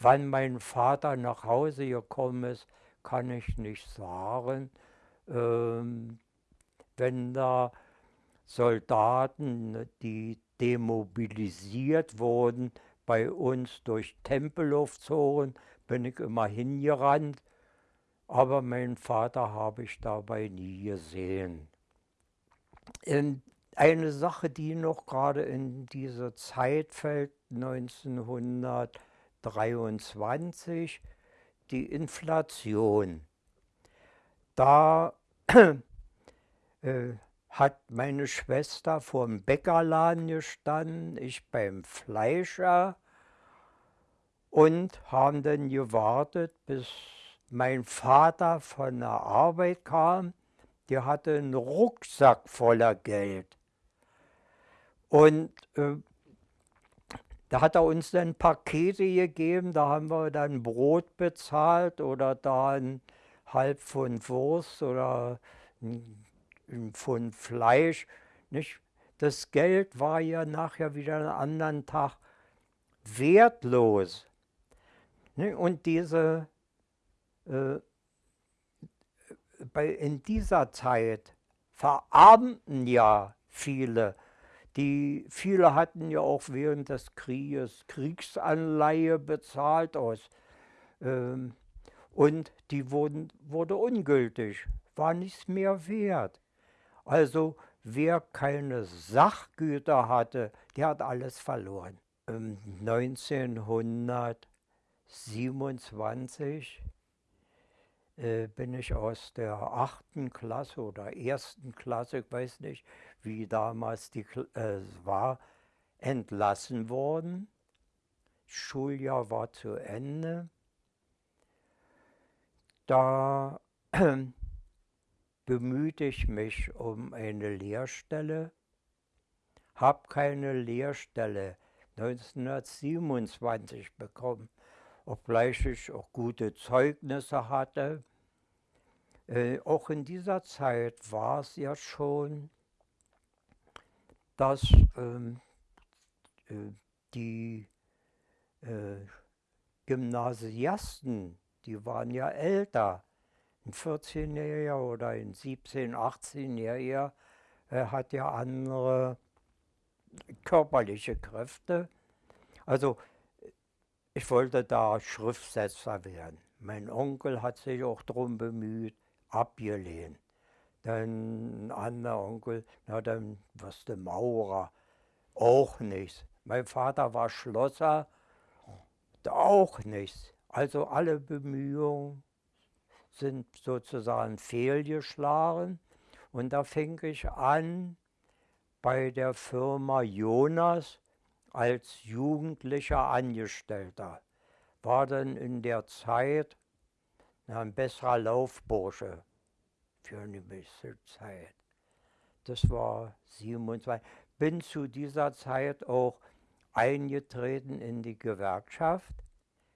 Wann mein Vater nach Hause gekommen ist, kann ich nicht sagen. Ähm, wenn da Soldaten, die demobilisiert wurden, bei uns durch Tempelhof zogen, bin ich immer hingerannt, aber meinen Vater habe ich dabei nie gesehen. In eine Sache, die noch gerade in diese Zeit fällt, 1923, die Inflation. Da äh, hat meine Schwester vor dem Bäckerladen gestanden, ich beim Fleischer und haben dann gewartet, bis mein Vater von der Arbeit kam. Der hatte einen Rucksack voller Geld. Und äh, da hat er uns dann Pakete gegeben, da haben wir dann Brot bezahlt oder da ein halb Pfund Wurst oder ein von Fleisch. Nicht? Das Geld war ja nachher wieder einen anderen Tag wertlos. Und diese, äh, in dieser Zeit verarmten ja viele. Die, viele hatten ja auch während des Krieges Kriegsanleihe bezahlt aus. Ähm, und die wurden, wurde ungültig, war nichts mehr wert. Also wer keine Sachgüter hatte, der hat alles verloren. 1927 äh, bin ich aus der achten Klasse oder ersten Klasse, ich weiß nicht, wie damals die äh, war, entlassen worden. Schuljahr war zu Ende. Da bemühte ich mich um eine Lehrstelle, habe keine Lehrstelle 1927 bekommen, obgleich ich auch gute Zeugnisse hatte. Äh, auch in dieser Zeit war es ja schon, dass ähm, äh, die äh, Gymnasiasten, die waren ja älter, ein 14-Jähriger oder ein 17-, 18-Jähriger äh, hat ja andere körperliche Kräfte. Also ich wollte da Schriftsetzer werden. Mein Onkel hat sich auch darum bemüht, abgelehnt. Dann ein anderer Onkel, na dann wirst du Maurer, auch nichts. Mein Vater war Schlosser, auch nichts. Also alle Bemühungen sind sozusagen fehlgeschlagen. Und da fing ich an bei der Firma Jonas als jugendlicher Angestellter. War dann in der Zeit ein besserer Laufbursche für eine gewisse Zeit. Das war 27. Bin zu dieser Zeit auch eingetreten in die Gewerkschaft,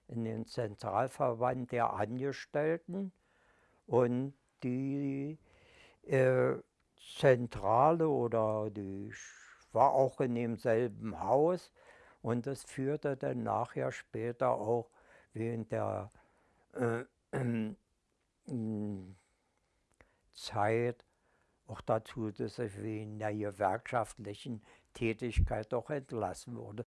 in den Zentralverband der Angestellten und die äh, Zentrale oder die war auch in demselben Haus und das führte dann nachher später auch während der äh, äh, Zeit auch dazu, dass ich wegen der gewerkschaftlichen Tätigkeit doch entlassen wurde.